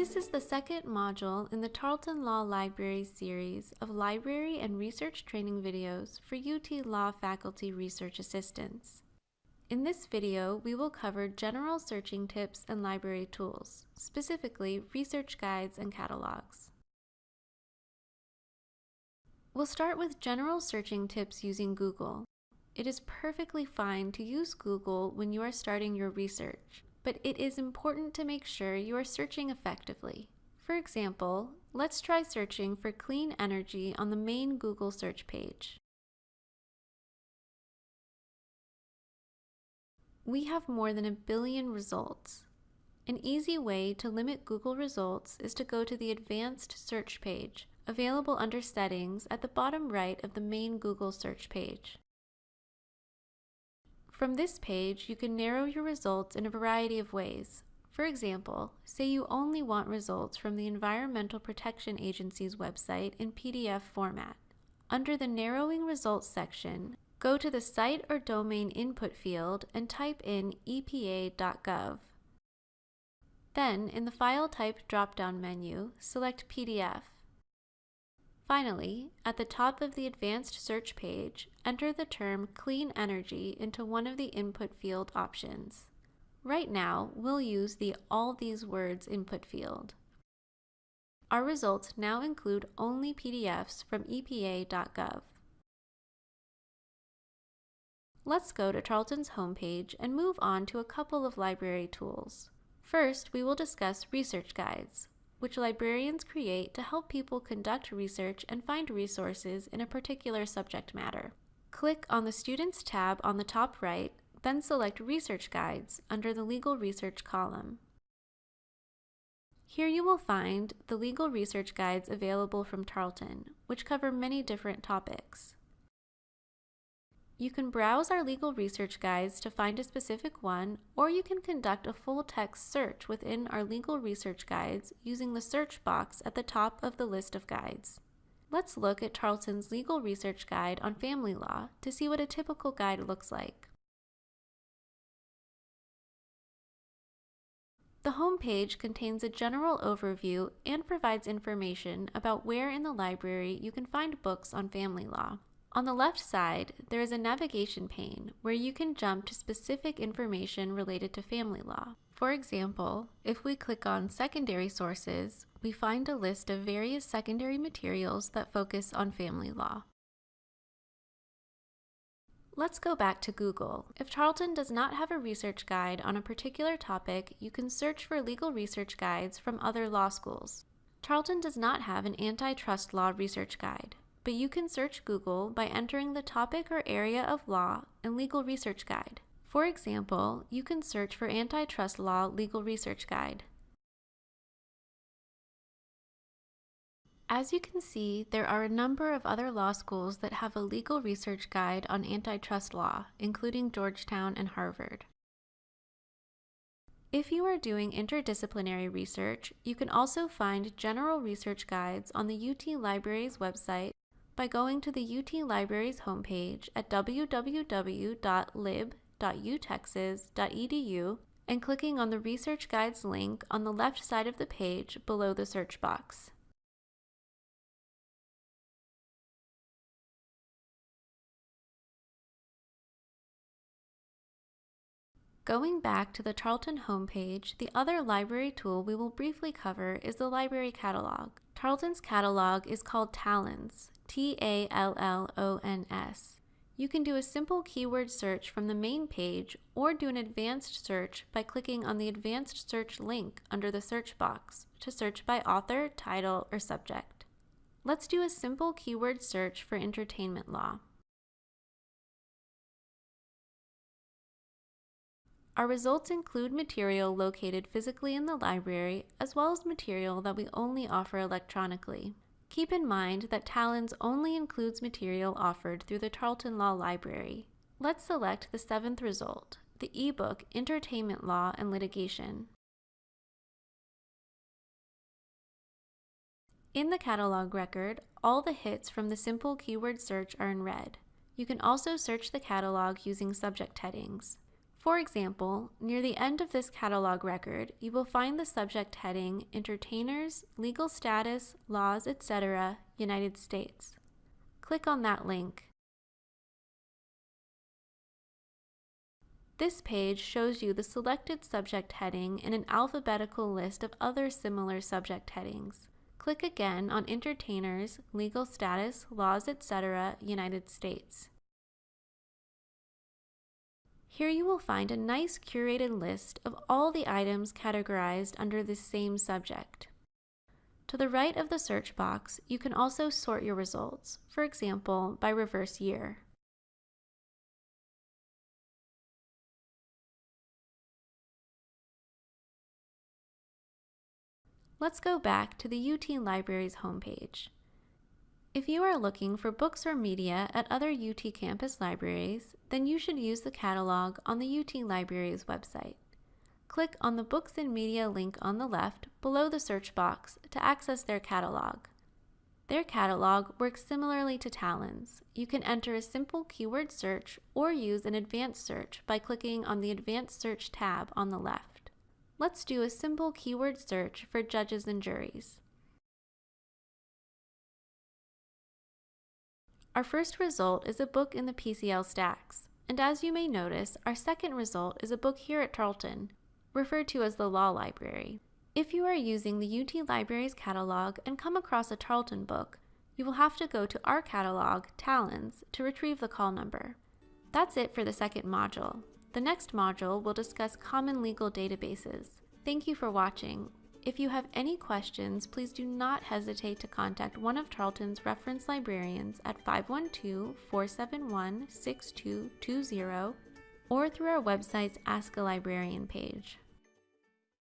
This is the second module in the Tarleton Law Library series of library and research training videos for UT Law faculty research assistants. In this video, we will cover general searching tips and library tools, specifically research guides and catalogs. We'll start with general searching tips using Google. It is perfectly fine to use Google when you are starting your research, but it is important to make sure you are searching effectively. For example, let's try searching for clean energy on the main Google search page. We have more than a billion results. An easy way to limit Google results is to go to the Advanced Search page, available under Settings at the bottom right of the main Google search page. From this page, you can narrow your results in a variety of ways. For example, say you only want results from the Environmental Protection Agency's website in PDF format. Under the Narrowing Results section, go to the Site or Domain input field and type in epa.gov. Then, in the File Type drop-down menu, select PDF. Finally, at the top of the advanced search page, enter the term clean energy into one of the input field options. Right now, we'll use the all these words input field. Our results now include only PDFs from EPA.gov. Let's go to Tarleton's homepage and move on to a couple of library tools. First, we will discuss research guides, which librarians create to help people conduct research and find resources in a particular subject matter. Click on the Students tab on the top right, then select Research Guides under the Legal Research column. Here you will find the legal research guides available from Tarleton, which cover many different topics. You can browse our legal research guides to find a specific one, or you can conduct a full text search within our legal research guides using the search box at the top of the list of guides. Let's look at Tarleton's legal research guide on family law to see what a typical guide looks like. The home page contains a general overview and provides information about where in the library you can find books on family law. On the left side, there is a navigation pane where you can jump to specific information related to family law. For example, if we click on Secondary Sources, we find a list of various secondary materials that focus on family law. Let's go back to Google. If Tarleton does not have a research guide on a particular topic, you can search for legal research guides from other law schools. Tarleton does not have an antitrust law research guide, but you can search Google by entering the topic or area of law and legal research guide. For example, you can search for Antitrust Law Legal Research Guide. As you can see, there are a number of other law schools that have a legal research guide on antitrust law, including Georgetown and Harvard. If you are doing interdisciplinary research, you can also find general research guides on the UT Libraries website by going to the UT Libraries homepage at www.lib.utexas.edu and clicking on the Research Guides link on the left side of the page below the search box. Going back to the Tarleton homepage, the other library tool we will briefly cover is the library catalog. Tarleton's catalog is called Tallons, T-A-L-L-O-N-S. You can do a simple keyword search from the main page or do an advanced search by clicking on the advanced search link under the search box to search by author, title, or subject. Let's do a simple keyword search for entertainment law. Our results include material located physically in the library as well as material that we only offer electronically. Keep in mind that Tallons only includes material offered through the Tarleton Law Library. Let's select the seventh result, the ebook Entertainment Law and Litigation. In the catalog record, all the hits from the simple keyword search are in red. You can also search the catalog using subject headings. For example, near the end of this catalog record, you will find the subject heading Entertainers, Legal Status, Laws, etc., United States. Click on that link. This page shows you the selected subject heading in an alphabetical list of other similar subject headings. Click again on Entertainers, Legal Status, Laws, etc., United States. Here you will find a nice curated list of all the items categorized under the same subject. To the right of the search box, you can also sort your results, for example, by reverse year. Let's go back to the UT Libraries homepage. If you are looking for books or media at other UT campus libraries, then you should use the catalog on the UT Libraries website. Click on the Books and Media link on the left below the search box to access their catalog. Their catalog works similarly to Tallons'. You can enter a simple keyword search or use an advanced search by clicking on the Advanced Search tab on the left. Let's do a simple keyword search for judges and juries. Our first result is a book in the PCL stacks, and as you may notice, our second result is a book here at Tarleton, referred to as the Law Library. If you are using the UT Libraries catalog and come across a Tarleton book, you will have to go to our catalog, Tallons, to retrieve the call number. That's it for the second module. The next module will discuss common legal databases. Thank you for watching. If you have any questions, please do not hesitate to contact one of Tarleton's reference librarians at 512-471-6220 or through our website's Ask a Librarian page.